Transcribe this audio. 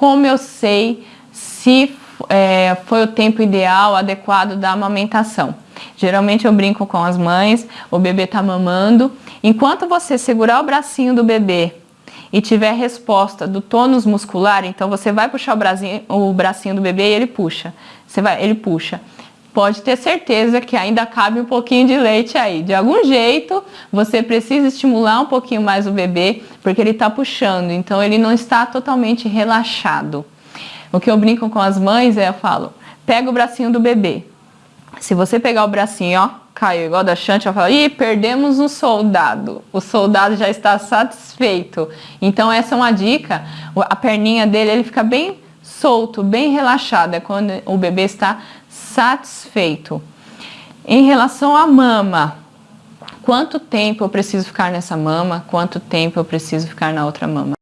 como eu sei se é, foi o tempo ideal, adequado da amamentação. Geralmente eu brinco com as mães, o bebê tá mamando. Enquanto você segurar o bracinho do bebê e tiver resposta do tônus muscular, então você vai puxar o bracinho, o bracinho do bebê e ele puxa. Você vai, ele puxa. Pode ter certeza que ainda cabe um pouquinho de leite aí. De algum jeito, você precisa estimular um pouquinho mais o bebê, porque ele está puxando, então ele não está totalmente relaxado. O que eu brinco com as mães é, eu falo, pega o bracinho do bebê. Se você pegar o bracinho, ó, caiu igual da Chante, eu falo, ih, perdemos um soldado. O soldado já está satisfeito. Então essa é uma dica, a perninha dele, ele fica bem solto, bem relaxado, é quando o bebê está satisfeito. Em relação à mama, quanto tempo eu preciso ficar nessa mama, quanto tempo eu preciso ficar na outra mama?